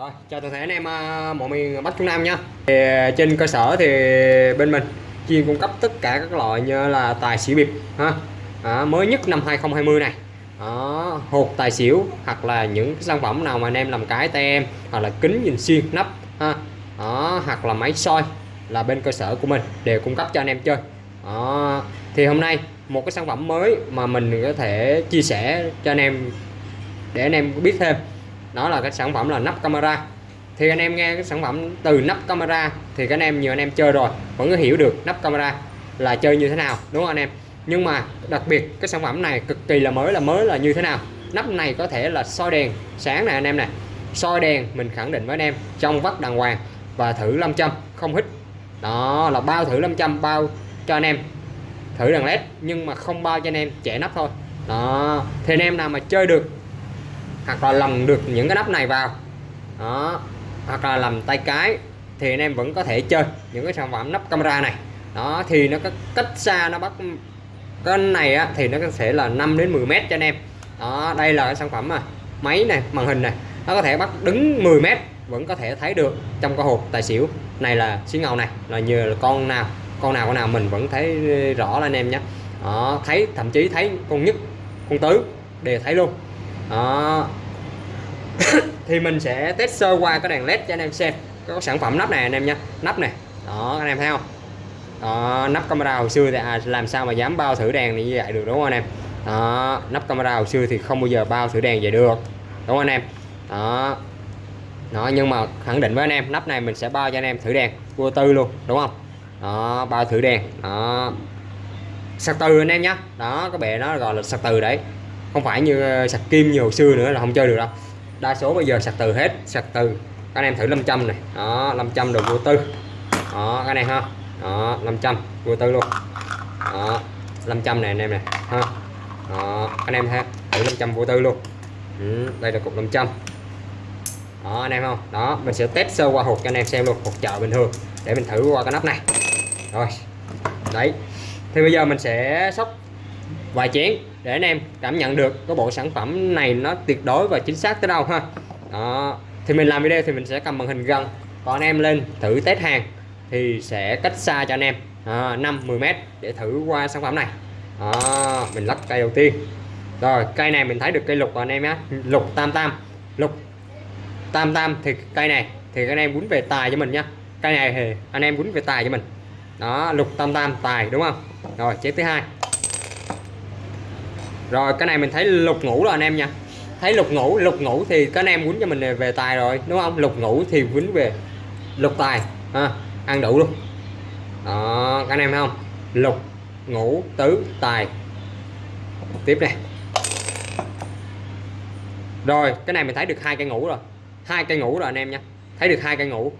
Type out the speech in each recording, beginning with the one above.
Rồi, chào toàn thể anh em à, mọi miền Bắc Trung Nam nha. Thì à, trên cơ sở thì bên mình chuyên cung cấp tất cả các loại như là tài xỉu bịp ha. À, mới nhất năm 2020 này. Đó, hột tài xỉu hoặc là những cái sản phẩm nào mà anh em làm cái tay em hoặc là kính nhìn xuyên nắp ha. Đó, hoặc là máy soi là bên cơ sở của mình đều cung cấp cho anh em chơi. Đó, thì hôm nay một cái sản phẩm mới mà mình có thể chia sẻ cho anh em để anh em biết thêm đó là cái sản phẩm là nắp camera. Thì anh em nghe cái sản phẩm từ nắp camera thì các anh em, nhiều anh em chơi rồi, vẫn có hiểu được nắp camera là chơi như thế nào, đúng không anh em? Nhưng mà đặc biệt, cái sản phẩm này cực kỳ là mới là mới là như thế nào? Nắp này có thể là soi đèn sáng này anh em này soi đèn mình khẳng định với anh em, trong vắt đàng hoàng và thử 500 không hít. Đó là bao thử 500 bao cho anh em thử đèn led, nhưng mà không bao cho anh em trẻ nắp thôi. Đó, thì anh em nào mà chơi được hoặc là lầm được những cái nắp này vào. Đó. Hoặc là làm tay cái thì anh em vẫn có thể chơi những cái sản phẩm nắp camera này. Đó thì nó có cách xa nó bắt cái này á, thì nó có thể là 5 đến 10 mét cho anh em. Đó đây là cái sản phẩm mà máy này màn hình này nó có thể bắt đứng 10 mét vẫn có thể thấy được trong cái hộp tài xỉu. Này là xí ngầu này là nhờ là con nào con nào con nào mình vẫn thấy rõ là anh em nhé. Đó, thấy thậm chí thấy con nhất con tứ đều thấy luôn đó. Thì mình sẽ test sơ qua cái đèn led cho anh em xem. Có sản phẩm nắp này anh em nha nắp này. Đó anh em thấy không? Đó, nắp camera hồi xưa thì à, làm sao mà dám bao thử đèn như vậy được đúng không anh em? Đó, nắp camera hồi xưa thì không bao giờ bao thử đèn vậy được đúng không anh em? Đó. Đó nhưng mà khẳng định với anh em nắp này mình sẽ bao cho anh em thử đèn vô tư luôn đúng không? Đó bao thử đèn. Đó. Sạc từ anh em nhé. Đó cái bệ nó gọi là sạc từ đấy không phải như ờ, sạc kim nhiều xưa nữa là không chơi được đâu. Đa số bây giờ sạc từ hết sạc từ. Các anh em thử 500 này. Đó 500 được vô tư. Đó cái này ha. Đó 500 vô tư luôn. Đó 500 này anh em này ha. Đó anh em ha thử 500 vô tư luôn. Ừ, đây là cục 500 đó anh em không? Đó mình sẽ test sơ qua hộp cho anh em xem luôn hộp chợ bình thường để mình thử qua cái nắp này. Rồi đấy. Thì bây giờ mình sẽ sóc vài chén để anh em cảm nhận được cái bộ sản phẩm này nó tuyệt đối và chính xác tới đâu ha. Đó thì mình làm video thì mình sẽ cầm màn hình gần. Còn anh em lên thử test hàng thì sẽ cách xa cho anh em. À, 5 10 mét để thử qua sản phẩm này. À, mình lắp cây đầu tiên. Rồi cây này mình thấy được cây lục rồi anh em nhé. Lục tam tam. Lục tam tam thì cây này thì anh em quýnh về tài cho mình nhá. cây này thì anh em quýnh về tài cho mình. Đó lục tam tam tài đúng không? Rồi chế thứ hai rồi cái này mình thấy lục ngủ rồi anh em nha. Thấy lục ngủ lục ngủ thì các anh em quýnh cho mình về tài rồi đúng không? Lục ngủ thì quýnh về lục tài ha ăn đủ luôn. Đó các anh em thấy không? Lục ngủ tứ tài. Tiếp này rồi cái này mình thấy được hai cây ngủ rồi. Hai cây ngủ rồi anh em nha. Thấy được hai cây ngủ.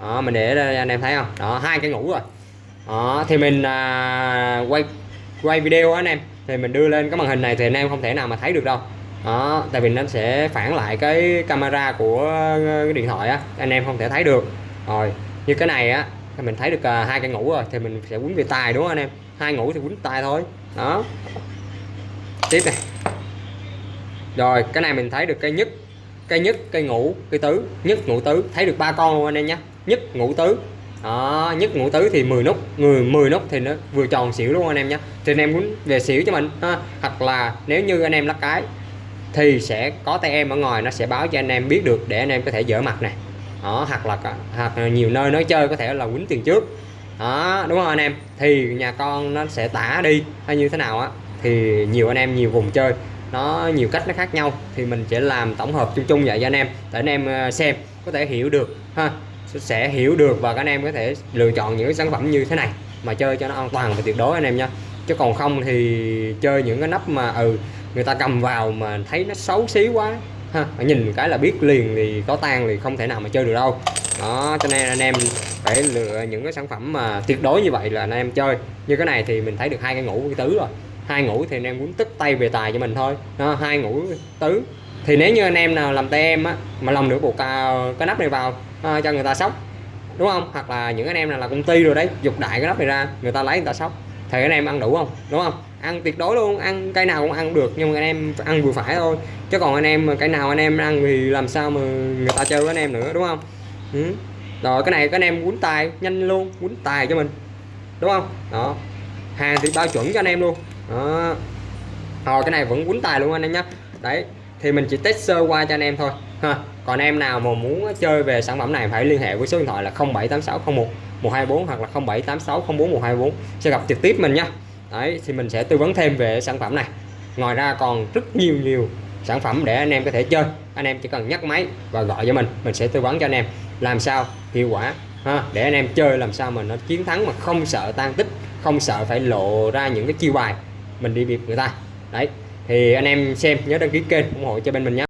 Đó, mình để đây anh em thấy không? Đó hai cây ngủ rồi. Đó, thì mình à, quay quay video anh em thì mình đưa lên cái màn hình này thì anh em không thể nào mà thấy được đâu. Đó, tại vì nó sẽ phản lại cái camera của ờ, cái điện thoại á, anh em không thể thấy được. Rồi, như cái này á, thì mình thấy được ờ, hai cây ngủ rồi, thì mình sẽ quấn về tài đúng không anh em? Hai ngủ thì quấn tay thôi. Đó. Tiếp này. Rồi, cái này mình thấy được cây nhất cây nhất cây ngủ cây tứ, nhất ngũ tứ. Thấy được ba con luôn anh em nhé nhất ngũ tứ đó, nhất ngũ tứ thì 10 nút người 10 nút thì nó vừa tròn xỉu luôn anh em nhé thì anh em muốn về xỉu cho mình ha. hoặc là nếu như anh em lắc cái thì sẽ có tay em ở ngoài nó sẽ báo cho anh em biết được để anh em có thể dỡ mặt này đó hoặc là hoặc là nhiều nơi nói chơi có thể là quýnh tiền trước. Đó đúng không anh em? Thì nhà con nó sẽ tả đi hay như thế nào á? Thì nhiều anh em nhiều vùng chơi nó nhiều cách nó khác nhau. Thì mình sẽ làm tổng hợp chung chung vậy cho anh em để anh em ờ, xem có thể hiểu được ha? Sẽ hiểu được và các anh em có thể lựa chọn những cái sản phẩm như thế này mà chơi cho nó an toàn và tuyệt đối anh em nha chứ còn không thì chơi những cái nắp mà ừ người ta cầm vào mà thấy nó xấu xí quá ha nhìn cái là biết liền thì có tan thì không thể nào mà chơi được đâu. Đó cho nên anh em phải lựa những cái sản phẩm mà tuyệt đối như vậy là anh em chơi. Như cái này thì mình thấy được hai cái ngủ cái tứ rồi. Hai ngủ thì anh em muốn tức tay về tài cho mình thôi. Đó, hai ngủ tứ thì nếu như anh em nào làm tay em á mà lòng được buộc cái nắp này vào à, cho người ta sóc đúng không hoặc là những anh em nào là công ty rồi đấy dục đại cái nắp này ra người ta lấy người ta sóc thì anh em ăn đủ không đúng không ăn tuyệt đối luôn ăn cây nào cũng ăn được nhưng mà anh em ăn vừa phải thôi chứ còn anh em cái cây nào anh em ăn thì làm sao mà người ta chơi với anh em nữa đúng không ừ. rồi cái này các anh em quấn tài nhanh luôn quấn tài cho mình đúng không đó hàng thì bao chuẩn cho anh em luôn đó rồi cái này vẫn quấn tài luôn anh em nhé đấy thì mình chỉ test sơ qua cho anh em thôi. Ha, còn em nào mà muốn chơi về sản phẩm này phải liên hệ với số điện thoại là 078601 124 hoặc là 078604 124 sẽ gặp trực tiếp mình nha. Đấy, thì mình sẽ tư vấn thêm về sản phẩm này. Ngoài ra còn rất nhiều nhiều sản phẩm để anh em có thể chơi. Anh em chỉ cần nhắc máy và gọi cho mình mình sẽ tư vấn cho anh em. Làm sao hiệu quả, ha, để anh em chơi, làm sao mà nó chiến thắng mà không sợ tan tích, không sợ phải lộ ra những cái chiêu bài. Mình đi biệt người ta. Đấy thì anh em xem nhớ đăng ký kênh ủng hộ cho bên mình nhé.